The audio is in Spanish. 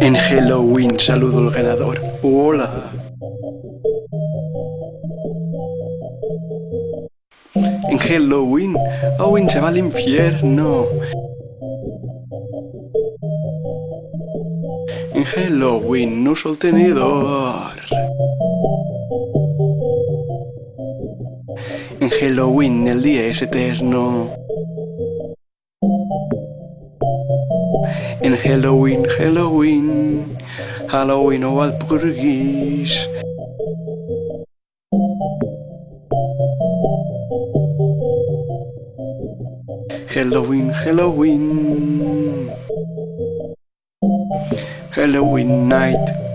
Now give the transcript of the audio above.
En Halloween saludo al ganador. Hola. En Halloween, Owen se va al infierno. En Halloween no uso el tenedor. En Halloween el día es eterno. En Halloween, Halloween, Halloween o Walpurgis. Halloween, Halloween. Halloween night.